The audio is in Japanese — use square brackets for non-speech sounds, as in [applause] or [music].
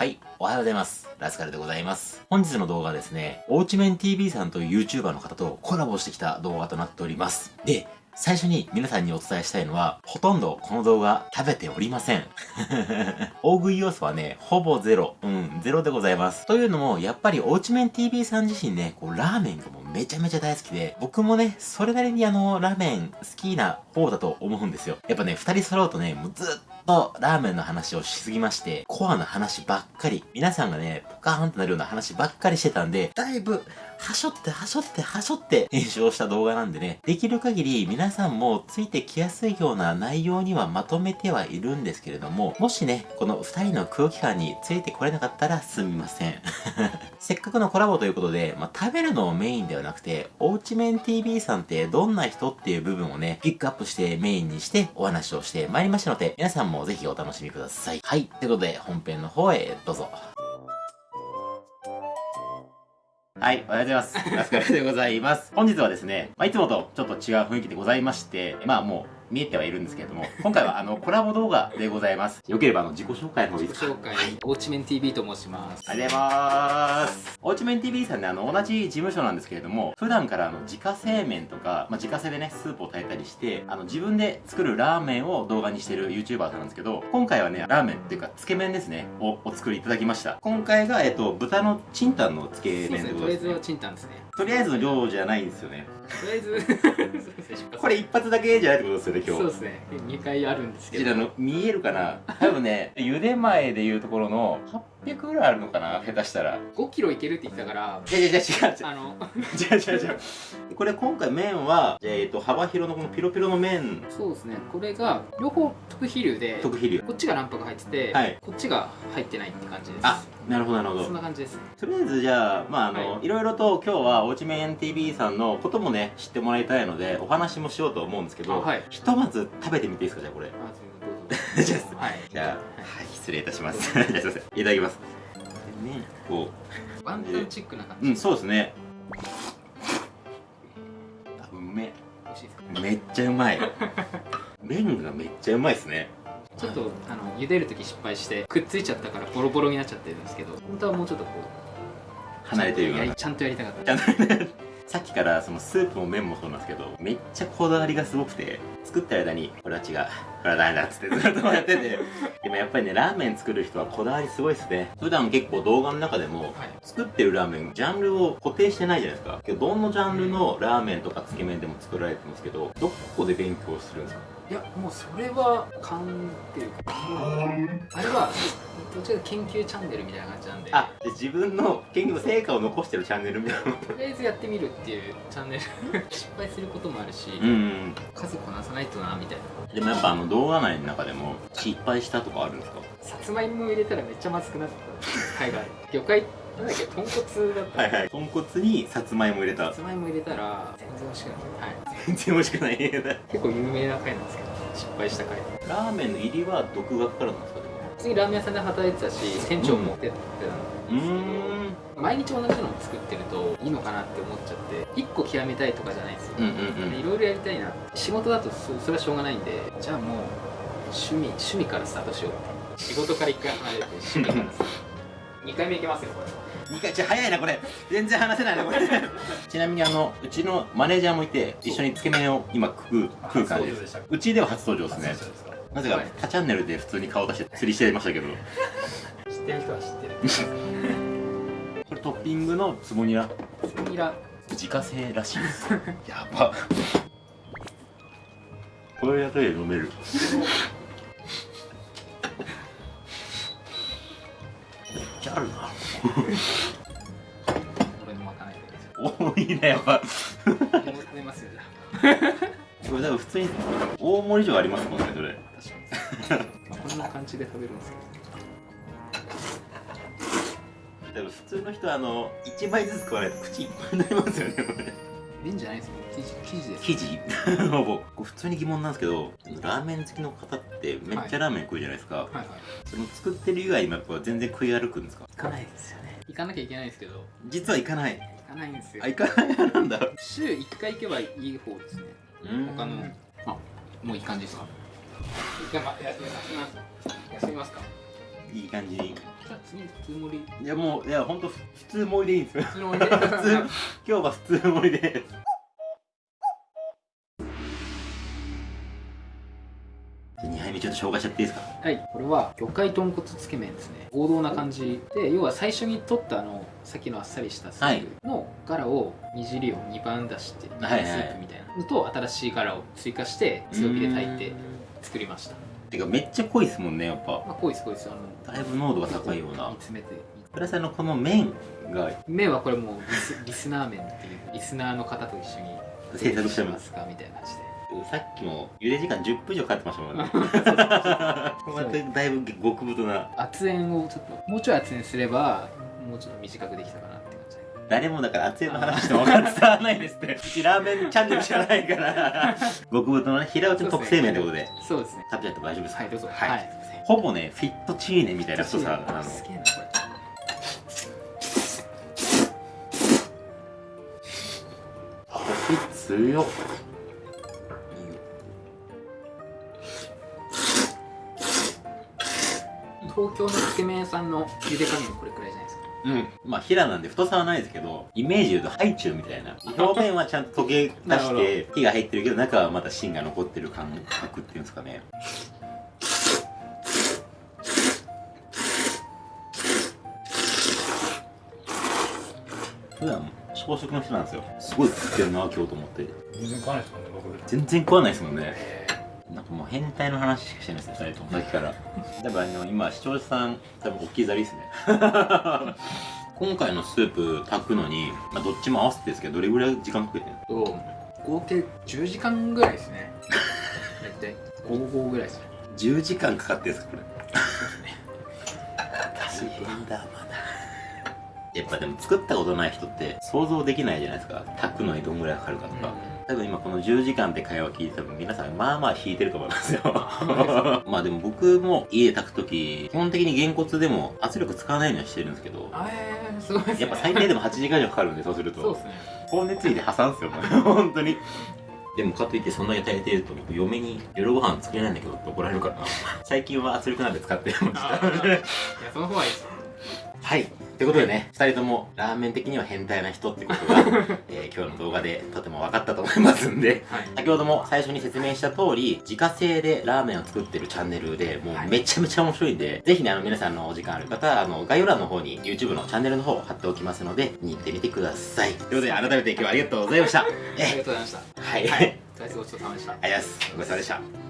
はい、おはようございます。ラスカルでございます。本日の動画はですね、おうちめん TV さんという YouTuber の方とコラボしてきた動画となっております。で、最初に皆さんにお伝えしたいのは、ほとんどこの動画食べておりません。[laughs] 大食い要素はね、ほぼゼロ。うん、ゼロでございます。というのも、やっぱりおうちめん TV さん自身ね、こう、ラーメンがもうめちゃめちゃ大好きで、僕もね、それなりにあの、ラーメン好きな方だと思うんですよ。やっぱね、二人揃うとね、もうずっととラーメンの話をしすぎまして、コアな話ばっかり、皆さんがね、ポカーンとなるような話ばっかりしてたんで、だいぶ、はしょってはしょってはしょって編集をした動画なんでね、できる限り皆さんもついてきやすいような内容にはまとめてはいるんですけれども、もしね、この二人の空気感についてこれなかったらすみません。[laughs] せっかくのコラボということで、まあ、食べるのをメインではなくて、おうちめん TV さんってどんな人っていう部分をね、ピックアップしてメインにしてお話をしてまいりましたので、皆さんもぜひお楽しみください。はい。ということで、本編の方へどうぞ。はい、おはようございます。ラスカルでございます。本日はですね、まあ、いつもとちょっと違う雰囲気でございまして、まあもう、見えてはいるんですけれども、今回はあのコラボ動画でございます。よければあの自己紹介の方いいですか？自己紹介、はい、オーチメン TV と申します。ありがとうございます。オーチメン TV さんね、あの同じ事務所なんですけれども、普段からあの自家製麺とか、まあ、自家製でね、スープを炊いたりして、あの自分で作るラーメンを動画にしてる YouTuber さんなんですけど、今回はね、ラーメンっていうか、つけ麺ですね、をお作りいただきました。今回が、えっと、豚のチンタンのつけ麺でございます、ね。とりあえずはチンタンですね。とりあえずの量じゃないんですよね。とりあえず。[laughs] これ一発だけじゃないってことですよね今日。そうですね。2回あるんですけど。の見えるかな？多分ね茹で前でいうところの800ぐらいあるのかな？下手したら。5キロいけるって言ってたから。いやいや違う違う。あの。[laughs] 違う違う違うこれ今回麺は、えーと、幅広のこのピロピロの麺。そうですね。これが両方特肥流で特肥流こっちが卵白入ってて、はい、こっちが入ってないって感じです。あなるほどなるほど。そんな感じです。とりあえずじゃあまああの、はい、いろいろと今日はおうちめん TV さんのこともね知ってもらいたいのでお話もしようと思うんですけど、はい、ひとまず食べてみていいですかじゃあこれ。あ [laughs] じゃあ、はい、じゃあ、はい、失礼いたします。い。[laughs] ません。いただきます。ねこう。ワンタンチックな感じ。うんそうですね。うめめっちゃうまい。麺がめっちゃうまいですね。ちょっとあの茹でる時失敗してくっついちゃったからボロボロになっちゃってるんですけど本当はもうちょっとこう離れてるような。ちゃんとやりたかった。[laughs] さっきからそのスープも麺もそうなんですけど、めっちゃこだわりがすごくて、作った間に、これは違う、これはダメだっつってずっとやってて、でもやっぱりね、ラーメン作る人はこだわりすごいっすね。普段結構動画の中でも、作ってるラーメン、ジャンルを固定してないじゃないですか。けど、どのジャンルのラーメンとかつけ麺でも作られてますけど、どこで勉強するんですか？いやもうそれは勘っていうかあれはどっちか研究チャンネルみたいな感じなんで。あで自分の研究の成果を残してるチャンネルみたいなと。りあえずやってみるっていうチャンネル。[laughs] 失敗することもあるし、うん、数こなさないとなみたいな。でもやっぱあの動画内の中でも失敗したとかあるんですか？さつまいも入れたらめっちゃまずくなった回が魚介なんだっけ豚骨だった。はいはい。豚骨にさつまいも入れた。さつまいも入れたら全然美味しくない。はい。全然美味しくない。結構有名な回なんですけど失敗した回。ラーメンの入りは独学からなんですか？次ラーメン屋さんで働いてたし店長もやってたんですけど、毎日同じのを作ってるといいのかなって思っちゃって1個極めたいとかじゃないですよ。いろいろやりたいな仕事だとそれはしょうがないんでじゃあもう趣味趣味からスタートしよう仕事から1回離れて趣味からスタート。2回目いけますよこれ2回ちょ早いなこれ。全然話せないなこれ。[laughs] ちなみにあのうちのマネージャーもいて一緒につけ麺を今食う食う感じです。うちでは初登場ですねなぜか他チャンネルで普通に顔出して釣りしてましたけど。知ってる人は知ってる。[laughs] これトッピングのつぼニラ。つぼニラ。自家製らしいです。[laughs] やば。これだけで飲める。めっちゃあるな。俺のまかない [laughs] 多いねやっぱ。飲めますよじゃこれ多分普通に大盛り以上ありますもんねそれ。こんな感じで食べるんですけど。多分普通の人はあの1枚ずつ食わないと口いっぱいになりますよねこれ麺じゃないですよ生地。生地。です生地僕普通に疑問なんですけどラーメン好きの方ってめっちゃラーメン食うじゃないですか、はい、はい。はいその作ってる以外もやっぱ全然食い歩くんですか？行かないですよね。行かなきゃいけないですけど。実は行かない。行かないんですよ。あ行かない派なんだ。週1回行けばいい方ですね他のあもういい感じですか？休みます休みますか？いい感じ。に次普通盛り。いやもういや本当普通盛りでいいんですよ。普通盛りで。[laughs] 普通今日は普通盛りで2杯目ちょっと紹介しちゃっていいですか？はい。これは魚介豚骨つけ麺ですね。王道な感じで要は最初に取ったあのさっきのあっさりしたスープのガラを煮汁を2番出して煮はいはい。スープみたいなのと新しいガラを追加して強火で炊いて作りました。てかめっちゃ濃いですもんねやっぱ。まあ濃いです濃いです。あのだいぶ濃度が高いような。煮詰めて。プラスあのこの麺が麺はこれもうリスリスナー麺っていうリスナーの方と一緒に制作してますかみたいな感じでさっきも茹で時間10分以上かかってましたもんね。まただいぶ極太な。圧煙をちょっともうちょい圧煙すればもうちょっと短くできたかなって感じ。で誰もだから熱いの話しても分かってないですって。うちラーメンチャンネルじゃないから。[laughs] 極太のね平打ちの特製麺ってことで。そうですね。食べちゃって大丈夫ですか？はいどうぞ。はい、はいほぼねフィットチーネみたいな太さなの。すげえなこコシ強っ東京のつけ麺屋さんの茹で加減これくらいじゃないですか？うん。まあ平なんで太さはないですけどイメージ言うとハイチュウみたいな。表面はちゃんと溶け出して火が入ってるけど中はまだ芯が残ってる感覚っていうんですかね。普段小食の人なんですよ。すごい食ってるな今日と思って。全然買わないですもんね僕。全然食わないですもんねなんかもう変態の話しかしてないですね2人とも。さっきから。[laughs] 多分あの今視聴者さん多分大きいざりですね。[laughs] 今回のスープ炊くのに、まあ、どっちも合わせてですけどどれぐらい時間かけてると合計10時間ぐらいですね。大体。55ぐらいですね。10時間かかってるんですかこれ？スープ大変だまだ。やっぱでも作ったことない人って想像できないじゃないですか。炊くのにどんぐらいかかるかとか、多分今この10時間って会話聞いて多分皆さんまあまあ引いてると思いますよ。[laughs] まあでも僕も家で炊く時基本的にげんこつでも圧力使わないようにはしてるんですけどあえー、すごいですね。やっぱ最低でも8時間以上かかるんでそうすると。そうですね。[laughs] 高熱いで破産っすよ本当にでもかといってそんだけ炊いてると僕嫁に夜ご飯作れないんだけどって怒られるからな。最近は圧力鍋使ってましたい。やその方がいいです。はい。ということでね、二人ともラーメン的には変態な人ってことが、[laughs] えー今日の動画でとても分かったと思いますんで、はい先ほども最初に説明した通り、自家製でラーメンを作ってるチャンネルで、もうめちゃめちゃ面白いんで、ぜひね、あの皆さんのお時間ある方、あの、概要欄の方に YouTube のチャンネルの方を貼っておきますので、見に行ってみてください。ということで、改めて今日はありがとうございました。ありがとうえ、ございましたはい。はいごちそうさまでしたありがとうございます。ごちそうさまでした。